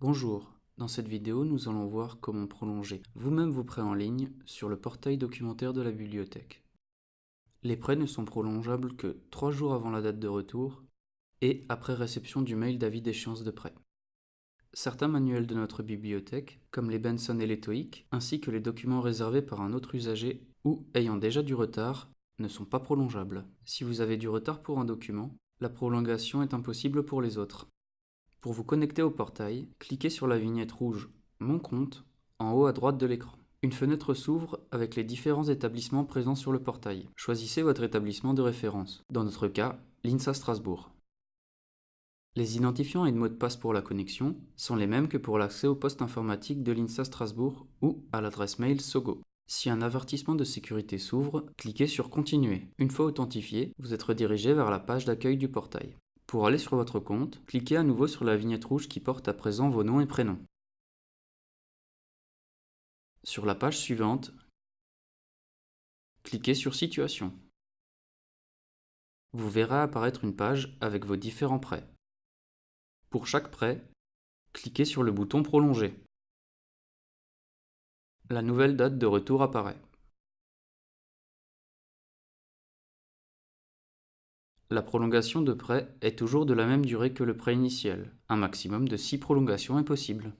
Bonjour, dans cette vidéo nous allons voir comment prolonger vous-même vos prêts en ligne sur le portail documentaire de la bibliothèque. Les prêts ne sont prolongeables que 3 jours avant la date de retour et après réception du mail d'avis d'échéance de prêt. Certains manuels de notre bibliothèque, comme les Benson et les TOEIC, ainsi que les documents réservés par un autre usager ou ayant déjà du retard, ne sont pas prolongeables. Si vous avez du retard pour un document, la prolongation est impossible pour les autres. Pour vous connecter au portail, cliquez sur la vignette rouge Mon compte en haut à droite de l'écran. Une fenêtre s'ouvre avec les différents établissements présents sur le portail. Choisissez votre établissement de référence, dans notre cas, l'INSA Strasbourg. Les identifiants et de mots de passe pour la connexion sont les mêmes que pour l'accès au poste informatique de l'INSA Strasbourg ou à l'adresse mail SOGO. Si un avertissement de sécurité s'ouvre, cliquez sur Continuer. Une fois authentifié, vous êtes redirigé vers la page d'accueil du portail. Pour aller sur votre compte, cliquez à nouveau sur la vignette rouge qui porte à présent vos noms et prénoms. Sur la page suivante, cliquez sur Situation. Vous verrez apparaître une page avec vos différents prêts. Pour chaque prêt, cliquez sur le bouton Prolonger. La nouvelle date de retour apparaît. La prolongation de prêt est toujours de la même durée que le prêt initial. Un maximum de 6 prolongations est possible.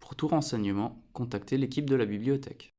Pour tout renseignement, contactez l'équipe de la bibliothèque.